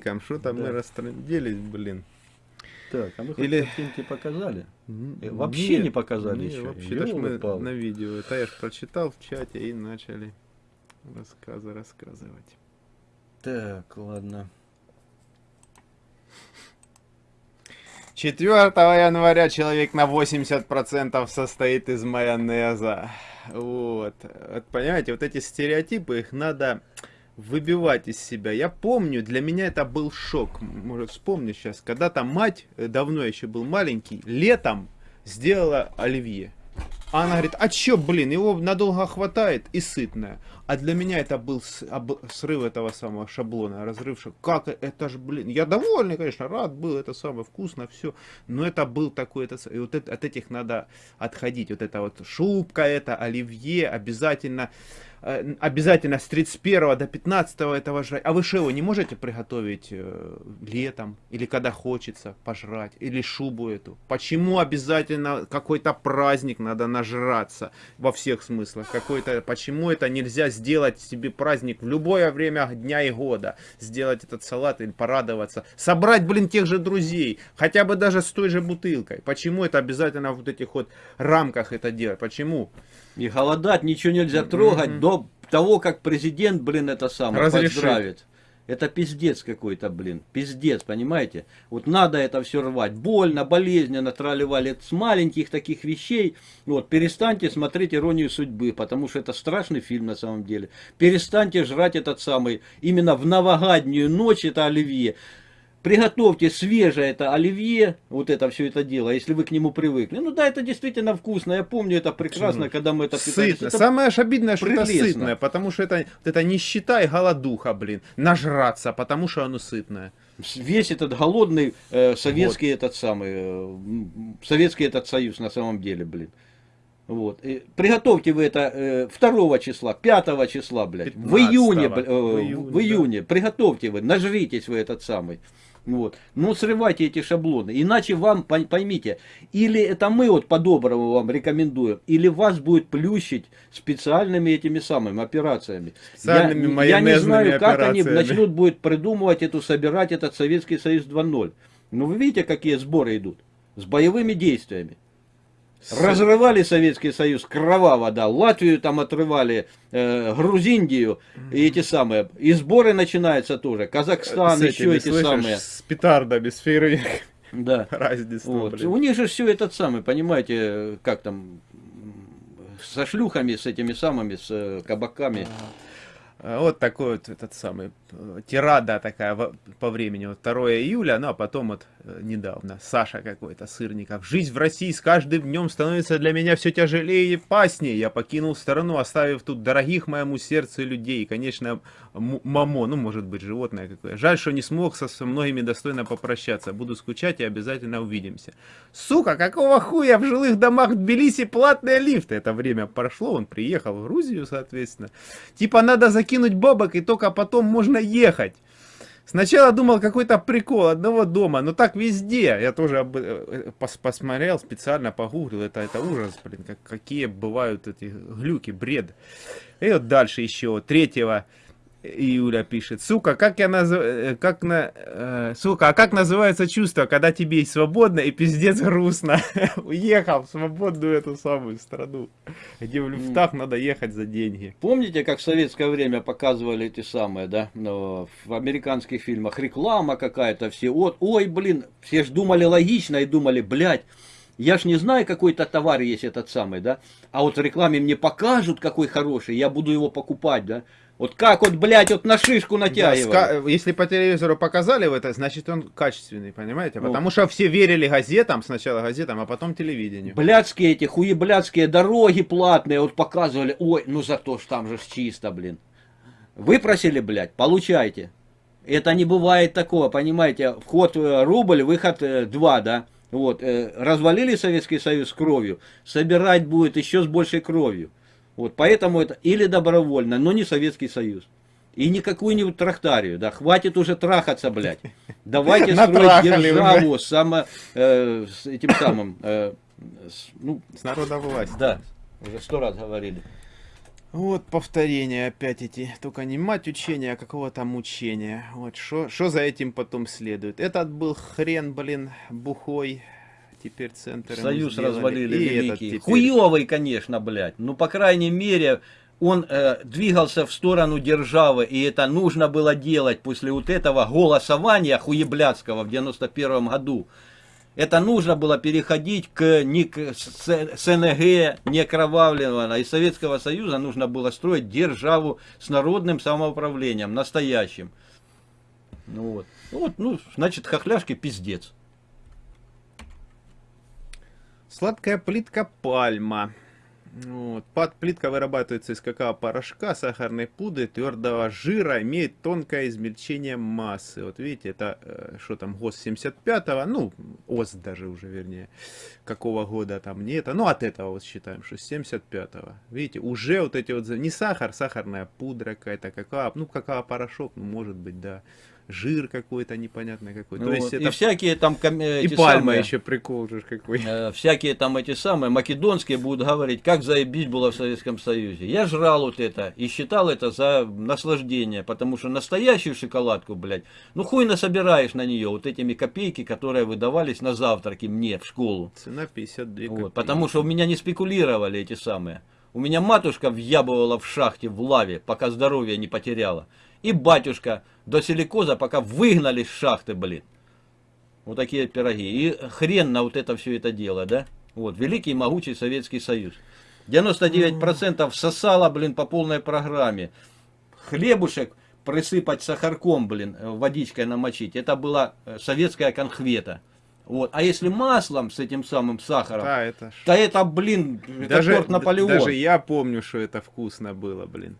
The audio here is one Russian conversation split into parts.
картинкам, что-то Да. мы растренделись, блин. Так, а мы Или- картинки показали? Э, вообще не нет, показали не, еще. вообще, ж мы на видео. Это я ж прочитал в чате и начали рассказы рассказывать. Так, ладно. 4 января человек на 80% состоит из майонеза. Вот. Вот Понимаете, вот эти стереотипы, их надо выбивать из себя. Я помню, для меня это был шок. Может, вспомню сейчас. Когда-то мать, э, давно еще был маленький, летом сделала оливье. А она говорит, а чё, блин, его надолго хватает и сытное. А для меня это был с- об- срыв этого самого шаблона, разрыв Как э- это ж, блин, я довольный, конечно, рад был, это самое вкусно, все. Но это был такой, это, и вот это- от этих надо отходить. Вот это вот шубка, это оливье, обязательно, э, обязательно с 31 до 15 этого жрать. А вы его не можете приготовить э, летом? Или когда хочется пожрать? Или шубу эту? Почему обязательно какой-то праздник надо нажраться во всех смыслах? Какой-то, почему это нельзя сделать себе праздник в любое время дня и года? Сделать этот салат или порадоваться? Собрать, блин, тех же друзей, хотя бы даже с той же бутылкой. Почему это обязательно в вот этих вот рамках это делать? Почему? И голодать ничего нельзя трогать до того, как президент, блин, это самое, Разрешит. поздравит. Это пиздец какой-то, блин. Пиздец, понимаете? Вот надо это все рвать. Больно, болезненно, тролливали с маленьких таких вещей. Вот, перестаньте смотреть «Иронию судьбы», потому что это страшный фильм на самом деле. Перестаньте жрать этот самый, именно в новогоднюю ночь это оливье. Приготовьте свежее это оливье, вот это все это дело, если вы к нему привыкли. Ну да, это действительно вкусно. Я помню это прекрасно, Почему? когда мы это питались. Сытно. Это Самое ж обидное, что это прелестно. сытное, потому что это, вот это нищета и голодуха, блин. Нажраться, потому что оно сытное. весь этот голодный э, советский этот самый э, советский этот союз на самом деле, блин. Вот. И приготовьте вы это э, 2 числа, 5 числа, блядь. В 15-го. июне, э, В в июне, июне, Приготовьте вы, нажритесь вы этот самый. Вот. Ну, срывайте эти шаблоны. Иначе вам, пой- поймите, или это мы вот по-доброму вам рекомендуем, или вас будет плющить специальными этими самыми операциями. Специальными я, я не знаю, как они начнут будет придумывать эту, собирать этот Советский Союз 2.0. Ну, вы видите, какие сборы идут? С боевыми действиями. Разрывали Советский Союз кроваво, да. Латвию там отрывали, э, Грузиндию и эти самые. И сборы начинаются тоже. Казахстан, С еще этими, эти слышишь, самые. С петардами, с фейерверками. Да. Разница, Вот. блин. У них же все этот самый, понимаете, как там, со шлюхами, с этими самыми, с э, кабаками. А, Вот такой вот этот самый э, тирада такая по времени. Вот 2 июля, ну а потом вот э, недавно Саша какой-то Сырников. Жизнь в России с каждым днем становится для меня все тяжелее и паснее. Я покинул страну, оставив тут дорогих моему сердцу людей. И, конечно, мамо, ну может быть животное какое. Жаль, что не смог со, со многими достойно попрощаться. Буду скучать и обязательно увидимся. Сука, какого хуя в жилых домах в Тбилиси платные лифты? Это время прошло, он приехал в Грузию, соответственно. Типа надо закинуть бабок и только потом можно ехать. Сначала думал какой-то прикол одного дома, но так везде. Я тоже э, пос- посмотрел, специально погуглил. Это, это ужас, блин, как, какие бывают эти глюки, бред. И вот дальше еще, 3 июля пишет. Сука, как я называю, как на, э, сука, а как называется чувство, когда тебе и свободно, и пиздец грустно? Уехал в свободную эту самую страну, где в люфтах надо ехать за деньги. Помните, как в советское время показывали эти самые, да, ну, в американских фильмах, реклама какая-то, все, вот, ой, блин, все ж думали логично и думали, блядь, я ж не знаю, какой-то товар есть этот самый, да, а вот в рекламе мне покажут, какой хороший, я буду его покупать, да. Вот как вот, блядь, вот на шишку натягивали. Если по телевизору показали в это, значит он качественный, понимаете? Ну. Потому что все верили газетам, сначала газетам, а потом телевидению. Блядские эти хуеблядские дороги платные, вот показывали, ой, ну зато ж там же чисто, блин. Выпросили, блядь, получайте. Это не бывает такого, понимаете, вход э, рубль, выход э, два, да. Вот, э, развалили Советский Союз кровью, собирать будет еще с большей кровью. Вот, поэтому это или добровольно, но не Советский Союз. И не какую-нибудь трактарию, да, хватит уже трахаться, блядь. Давайте строить державу само, э, с этим самым, э, с- ну, С да, уже сто раз говорили. Вот повторение опять эти, только не мать учения, а какого там учения. Вот что за этим потом следует. Этот был хрен, блин, бухой. Теперь центр Союз развалили и великий. Теперь... Хуёвый, конечно, блядь. Ну, по крайней мере, он э, двигался в сторону державы, и это нужно было делать после вот этого голосования хуеблядского в 91 году. Это нужно было переходить к, не к СНГ, не кровавленного. Из Советского Союза нужно было строить державу с народным самоуправлением, настоящим. Ну вот. Ну, вот, ну значит, хохляшки пиздец. Сладкая плитка пальма. Вот. Плитка вырабатывается из какао-порошка, сахарной пудры, твердого жира, имеет тонкое измельчение массы. Вот видите, это э, что там, ГОС 75-го, ну, ОС даже уже, вернее, какого года там не это. Ну, от этого вот считаем, что с 75-го. Видите, уже вот эти вот, не сахар, сахарная пудра какая-то, какао, ну, какао-порошок, ну, может быть, да жир какой-то непонятный какой. Ну, То есть это... И всякие там... И пальма самые, еще прикол же какой. Э, всякие там эти самые македонские будут говорить, как заебись было в Советском Союзе. Я жрал вот это и считал это за наслаждение, потому что настоящую шоколадку, блядь, ну хуй насобираешь на нее вот этими копейки, которые выдавались на завтраки мне в школу. Цена 52 копейки. Вот, потому что у меня не спекулировали эти самые. У меня матушка въябывала в шахте в лаве, пока здоровье не потеряла. И батюшка до силикоза, пока выгнали с шахты, блин. Вот такие пироги. И хрен на вот это все это дело, да? Вот, великий могучий Советский Союз. 99% сосало, блин, по полной программе. Хлебушек присыпать сахарком, блин, водичкой намочить. Это была э, советская конхвета. Вот. А если маслом с этим самым сахаром, да, это... то это, блин, даже, торт Наполеон. Даже я помню, что это вкусно было, блин.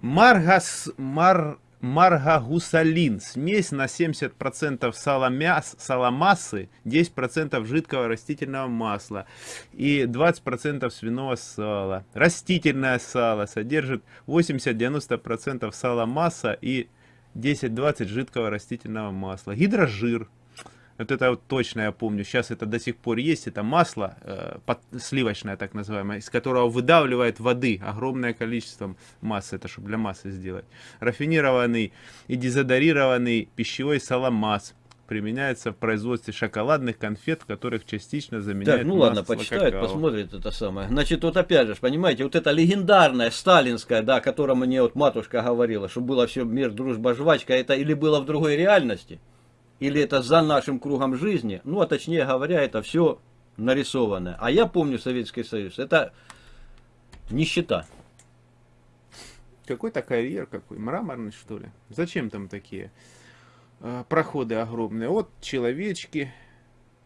Маргас, мар, маргагусалин. Смесь на 70% сала мяс, саламассы, 10% жидкого растительного масла и 20% свиного сала. Растительное сало содержит 80-90% сала масса и 10-20 жидкого растительного масла. Гидрожир вот это вот точно я помню. Сейчас это до сих пор есть. Это масло э, под, сливочное, так называемое, из которого выдавливает воды огромное количество массы. Это чтобы для массы сделать. Рафинированный и дезодорированный пищевой саламас применяется в производстве шоколадных конфет, в которых частично заменяют Так, ну ладно, почитают, какао. посмотрят это самое. Значит, вот опять же, понимаете, вот это легендарная, сталинская, да, о котором мне вот матушка говорила, что было все мир, дружба, жвачка, это или было в другой реальности, или это за нашим кругом жизни, ну, а точнее говоря, это все нарисованное. А я помню Советский Союз, это нищета. Какой-то карьер какой, мраморный что ли? Зачем там такие э, проходы огромные? Вот человечки,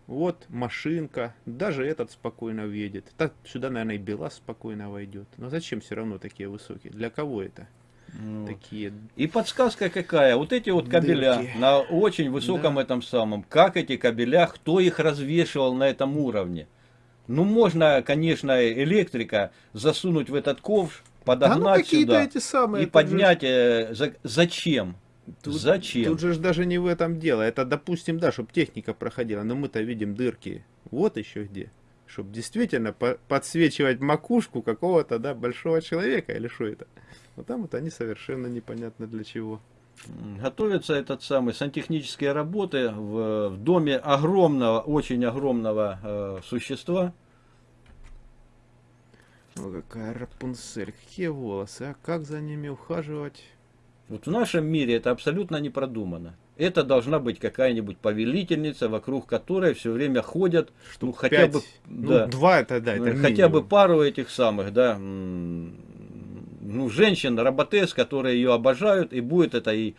вот машинка, даже этот спокойно въедет. Так сюда, наверное, и Белас спокойно войдет. Но зачем все равно такие высокие? Для кого это? Вот. Такие. И подсказка какая? Вот эти вот кабеля Дырки. на очень высоком да. этом самом. Как эти кабеля, кто их развешивал на этом уровне? Ну, можно, конечно, электрика засунуть в этот ковш, подогнать да, ну, сюда эти самые, и поднять. Же... Э, за, зачем? Тут, Зачем? Тут же даже не в этом дело. Это, допустим, да, чтобы техника проходила, но мы-то видим дырки. Вот еще где. Чтобы действительно по подсвечивать макушку какого-то, да, большого человека, или что это? Но там вот они совершенно непонятно для чего. Готовится этот самый сантехнические работы в, в доме огромного, очень огромного э, существа. О, какая Рапунцель, какие волосы, а как за ними ухаживать? Вот в нашем мире это абсолютно не продумано. Это должна быть какая-нибудь повелительница, вокруг которой все время ходят, Штук ну, хотя бы ну, да, два это да, это хотя минимум. бы пару этих самых, да, ну, женщин, работес, которые ее обожают, и будет это и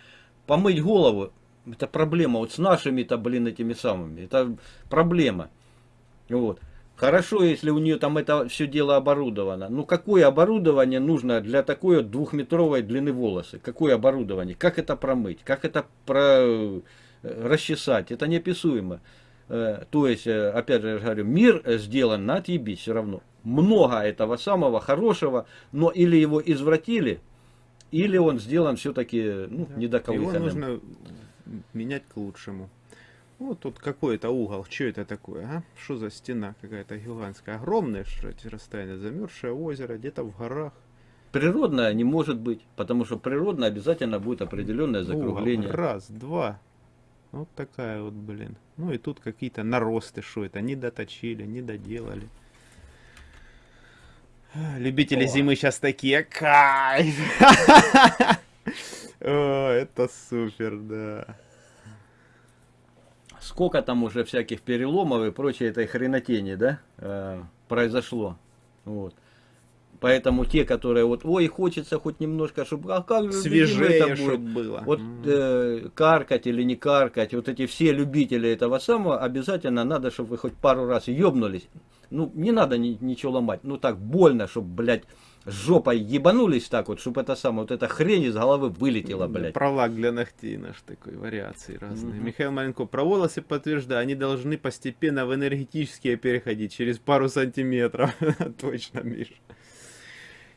помыть голову. Это проблема вот с нашими-то, блин, этими самыми. Это проблема. Вот. Хорошо, если у нее там это все дело оборудовано. Ну, какое оборудование нужно для такой вот двухметровой длины волосы? Какое оборудование? Как это промыть? Как это про... Э, расчесать? Это неописуемо. Э, то есть, э, опять же, я говорю, мир сделан на отъебись все равно много этого самого хорошего, но или его извратили, или он сделан все-таки ну, да. недоковыханным. Его нужно менять к лучшему. Вот тут какой-то угол, что это такое, а? Что за стена какая-то гигантская, огромная, что эти расстояния, замерзшее озеро, где-то в горах. Природная не может быть, потому что природная обязательно будет определенное закругление. О, раз, два. Вот такая вот, блин. Ну и тут какие-то наросты, что это, не доточили, не доделали. Любители О. зимы сейчас такие, кайф! О, это супер, да. Сколько там уже всяких переломов и прочей этой хренотени, да, э, произошло. Вот. Поэтому те, которые вот, ой, хочется хоть немножко, чтобы, а как же Свежее, это будет? было. Вот э, каркать или не каркать, вот эти все любители этого самого, обязательно надо, чтобы вы хоть пару раз ёбнулись. Ну, не надо ни- ничего ломать, ну так больно, чтобы, блядь, жопой ебанулись так вот, чтобы это самое, вот эта хрень из головы вылетела, блядь. Пролак для ногтей наш такой, вариации разные. Мгм. Михаил Маленко, про волосы подтверждаю, они должны постепенно в энергетические переходить, через пару сантиметров. Точно, Миш.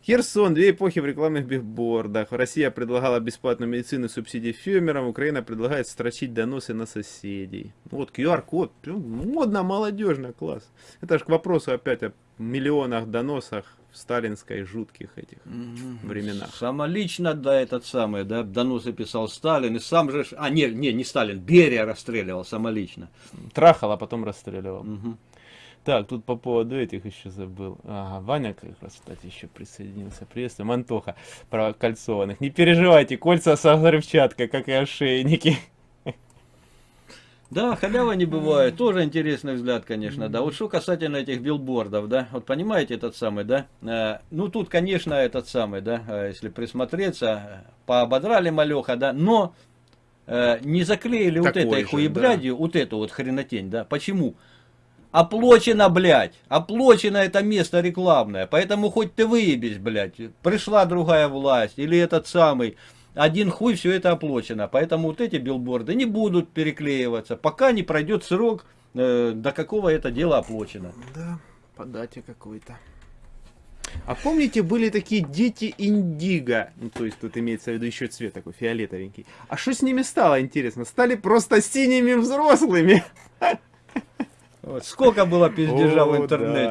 Херсон, две эпохи в рекламных бигбордах. Россия предлагала бесплатную медицину, субсидии фермерам, Украина предлагает строчить доносы на соседей. Вот QR-код, прям модно, молодежно, класс. Это же к вопросу опять о миллионах доносах в сталинской жутких этих Мгм. временах. Самолично, да, этот самый, да, доносы писал Сталин, и сам же, а, не, не, не Сталин, Берия расстреливал самолично. Трахал, а потом расстреливал. Мгм. Так, тут по поводу этих еще забыл. Ага, Ваня как раз, кстати, еще присоединился. Приветствую. Антоха про кольцованных. Не переживайте, кольца со взрывчаткой, как и ошейники. Да, халява не бывает. Тоже интересный взгляд, конечно, да. Вот что касательно этих билбордов, да. Вот понимаете этот самый, да. Э, ну, тут, конечно, этот самый, да, э, если присмотреться, поободрали малеха, да, но э, не заклеили вот Такой этой же, хуеблядью, вот эту вот хренотень, да. Почему? Оплачено, блядь. Оплачено это место рекламное. Поэтому хоть ты выебись, блядь. Пришла другая власть. Или этот самый. Один хуй все это оплачено. Поэтому вот эти билборды не будут переклеиваться. Пока не пройдет срок, э, до какого это дело оплачено. Да, по дате какой-то. А помните, были такие дети индиго? Ну, то есть тут имеется в виду еще цвет такой фиолетовенький. А что с ними стало, интересно? Стали просто синими взрослыми. Вот. Сколько было пиздежа О, в интернете.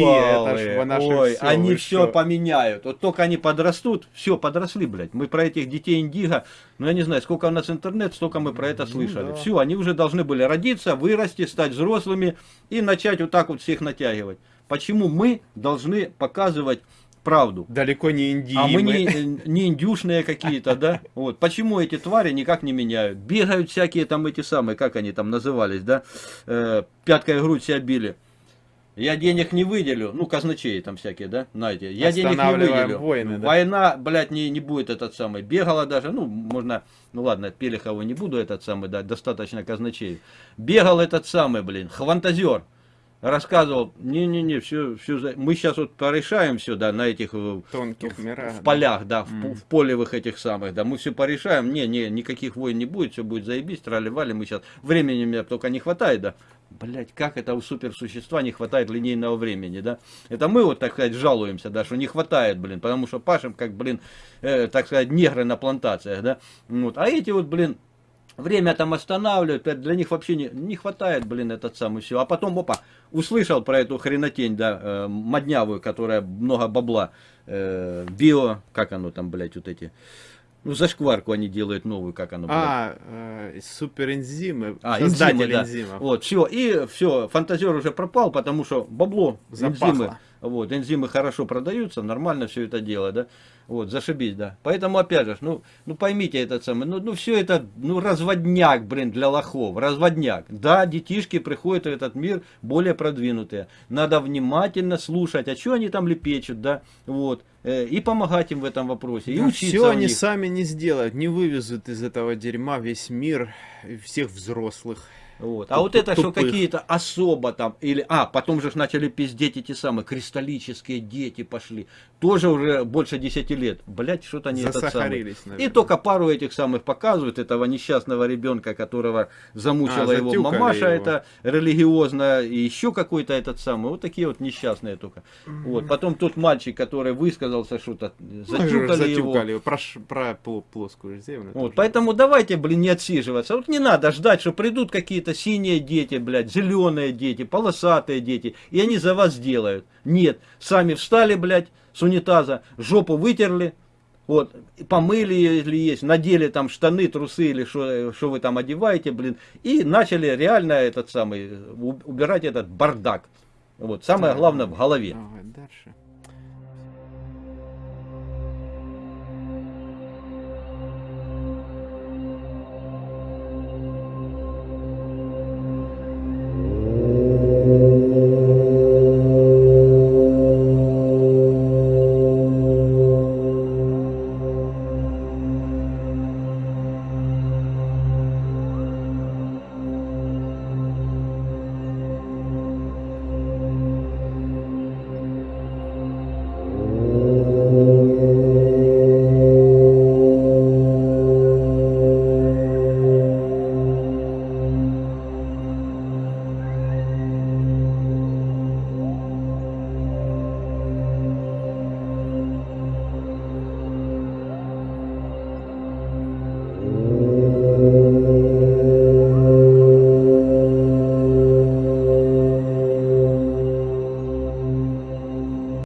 да. Наше Ой, они все поменяют. Вот только они подрастут, все, подросли, блядь. Мы про этих детей индиго, ну я не знаю, сколько у нас интернет, столько мы про это Ну слышали. да. Все, они уже должны были родиться, вырасти, стать взрослыми и начать вот так вот всех натягивать. Почему мы должны показывать правду? Далеко не индийцы. А мы не, не индюшные какие-то, да? Вот. Почему эти твари никак не меняют? Бегают всякие там эти самые, как они там назывались, да? Э, пяткой грудь себя били. Я денег не выделю, ну, казначеи там всякие, да, знаете, я денег не выделю. войны, да? Война, блядь, не, не будет этот самый. Бегала даже, ну, можно, ну ладно, Пелехова не буду этот самый, да, достаточно казначеев. Бегал этот самый, блин, хвантазер. Рассказывал, не-не-не, все, все, мы сейчас вот порешаем все, да, на этих э, Тонких мирах. в да. полях, да, в, Мгм. по- в полевых этих самых, да, мы все порешаем, не, не, никаких войн не будет, все будет заебись, трали-вали, мы сейчас, времени мне только не хватает, да, Блять, как это у суперсущества не хватает линейного времени, да? Это мы вот, так сказать, жалуемся, да, что не хватает, блин, потому что пашем, как, блин, э, так сказать, негры на плантациях, да? Вот. А эти вот, блин, время там останавливают, это для них вообще не, не хватает, блин, этот самый все. А потом, опа, услышал про эту хренотень, да, э, моднявую, которая много бабла, э, био, как оно там, блядь, вот эти, ну, зашкварку они делают новую, как оно, блядь. А, э, суперэнзимы, А, создатель энзимы, да. энзимов. Вот, все, и все, фантазер уже пропал, потому что бабло, Запахло. энзимы, вот, энзимы хорошо продаются, нормально все это дело, да, вот, зашибись, да. Поэтому, опять же, ну, ну поймите этот самый, ну, ну все это, ну, разводняк, блин, для лохов, разводняк. Да, детишки приходят в этот мир более продвинутые. Надо внимательно слушать, а что они там лепечут, да, вот, э, и помогать им в этом вопросе, и учиться Все они них. сами не сделают, не вывезут из этого дерьма весь мир, всех взрослых. Вот. А вот это, что какие-то особо там, или, а, потом же начали пиздеть эти самые кристаллические дети пошли, тоже уже больше 10 лет, блять, что-то они этот самый. И только пару этих самых показывают, этого несчастного ребенка, которого замучила А, его мамаша, его. это религиозно, и еще какой-то этот самый, вот такие вот несчастные только. Вот. Потом тот мальчик, который высказался что-то, затюкали его. затюкали его. Про, про пло- плоскую землю. Вот, поэтому давайте, блин, не отсиживаться. Вот не надо ждать, что придут какие-то синие дети, блядь, зеленые дети, полосатые дети, и они за вас сделают. Нет, сами встали, блядь, с унитаза, жопу вытерли, вот, помыли, если есть, надели там штаны, трусы или что вы там одеваете, блин, и начали реально этот самый, убирать этот бардак. Вот, самое главное в голове. Давай дальше.